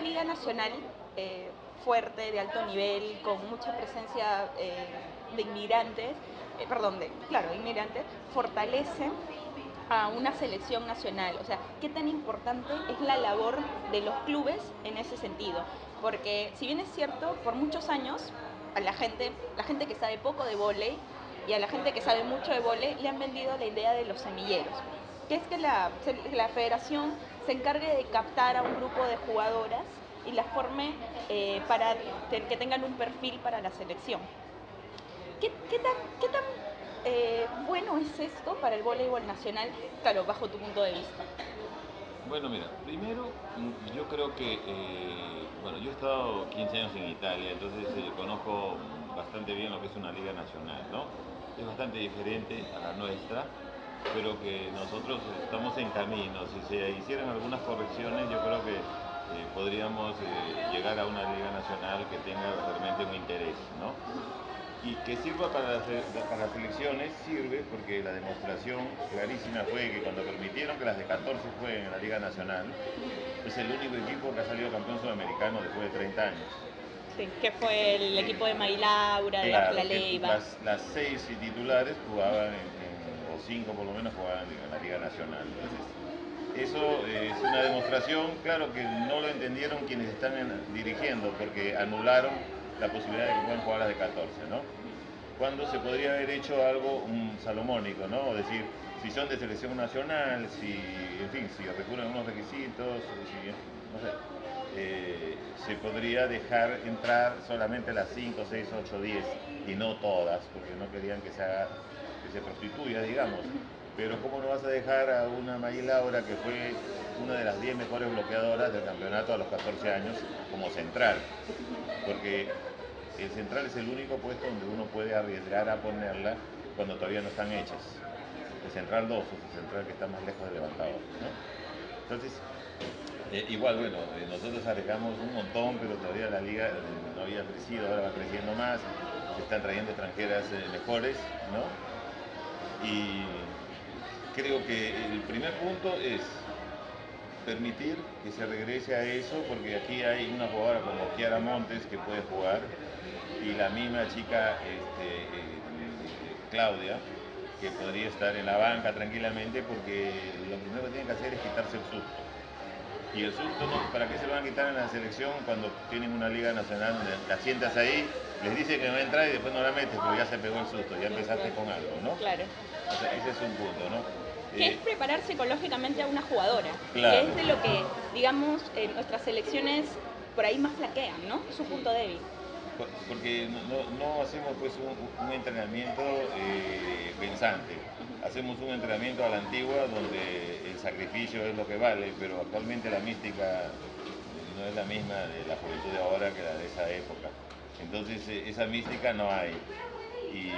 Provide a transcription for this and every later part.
liga nacional eh, fuerte, de alto nivel, con mucha presencia eh, de inmigrantes, eh, perdón, de, claro, inmigrantes, fortalece a una selección nacional. O sea, qué tan importante es la labor de los clubes en ese sentido. Porque si bien es cierto, por muchos años a la gente, la gente que sabe poco de vóley y a la gente que sabe mucho de vóley le han vendido la idea de los semilleros, que es que la, la federación se encargue de captar a un grupo de jugadoras y las forme eh, para que tengan un perfil para la selección. ¿Qué, tan, qué tan eh, bueno es esto para el voleibol nacional, claro, bajo tu punto de vista? Bueno, mira, primero mm, yo creo que, eh, bueno, yo he estado 15 años en Italia, entonces conozco bastante bien lo que es una liga nacional, ¿no? Es bastante diferente a la nuestra, pero que nosotros estamos en camino. Si se hicieran algunas correcciones, yo creo que eh, podríamos eh, llegar a una liga nacional que tenga realmente un interés, ¿no? Y que sirva para las, para las elecciones, sirve porque la demostración clarísima fue que cuando permitieron que las de 14 jueguen en la Liga Nacional, es el único equipo que ha salido campeón sudamericano después de 30 años. Sí, que fue el equipo de Mailaura, de la Leiva. Las, las, seis titulares jugaban, o cinco por lo menos, jugaban en la Liga Nacional. Eso es una demostración, claro que no lo entendieron quienes están dirigiendo, porque anularon la posibilidad de que puedan jugar las de 14, ¿no? Cuando se podría haber hecho algo salomónico, ¿no? Es decir, si son de selección nacional, si, en fin, si recurren a unos requisitos, si, no sé, eh, se podría dejar entrar solamente las 5, 6, 8, 10 y no todas, porque no querían que se, haga, que se prostituya, digamos pero ¿cómo no vas a dejar a una May Laura que fue una de las 10 mejores bloqueadoras del campeonato a los 14 años como central? Porque el central es el único puesto donde uno puede arriesgar a ponerla cuando todavía no están hechas. El central 2 es el central que está más lejos del levantador. Entonces, eh, igual, bueno, eh, nosotros arriesgamos un montón, pero todavía la liga eh, no había crecido, ahora va creciendo más, se están trayendo extranjeras mejores, ¿no? Y creo que el primer punto es permitir que se regrese a eso, porque aquí hay una jugadora como Kiara Montes que puede jugar y la misma chica este, eh, Claudia que podría estar en la banca tranquilamente porque lo primero que tienen que hacer es quitarse el susto. Y el susto, ¿para qué se lo van a quitar en la selección cuando tienen una liga nacional donde la sientas ahí, les dice que no va a entrar y después no la metes, pero ya se pegó el susto, ya empezaste con algo, ¿no? Claro. ese es un punto, ¿no? Que es preparar psicológicamente a una jugadora. Que es de lo que, digamos, nuestras selecciones por ahí más flaquean, ¿no? Su punto débil. Porque no, hacemos pues un, entrenamiento eh, pensante, hacemos un entrenamiento a la antigua donde el sacrificio es lo que vale, pero actualmente la mística no es la misma de la juventud de ahora que la de esa época. Entonces eh, esa mística no hay. Y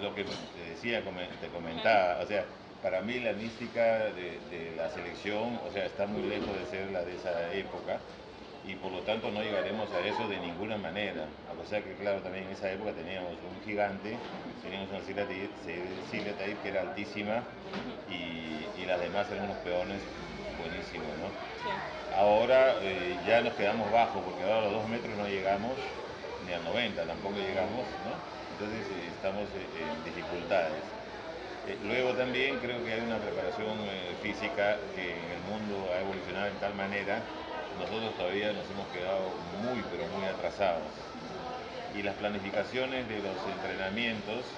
lo que te decía, te comentaba, o sea, para mí la mística de, la selección, o sea, está muy lejos de ser la de esa época y por lo tanto no llegaremos a eso de ninguna manera. A pesar que, claro, también en esa época teníamos un gigante, teníamos una Silvia Tair que era altísima y, las demás eran unos peones buenísimos, ¿no? Ahora eh, ya nos quedamos bajos porque ahora a los dos metros no llegamos ni a 90, tampoco llegamos, ¿no? Entonces eh, estamos eh, en dificultades. Eh, luego también creo que hay una preparación eh, física que en el mundo ha evolucionado de tal manera, nosotros todavía nos hemos quedado muy, pero muy atrasados. Y las planificaciones de los entrenamientos,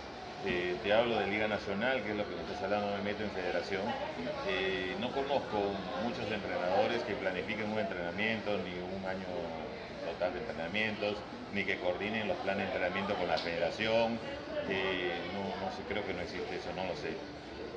eh, te hablo de Liga Nacional, que es lo que me estás hablando, me meto en federación, no conozco muchos entrenadores que planifiquen un entrenamiento ni un año de entrenamientos, ni que coordinen los planes de entrenamiento con la federación, no, no sé, creo que no existe eso, no lo sé.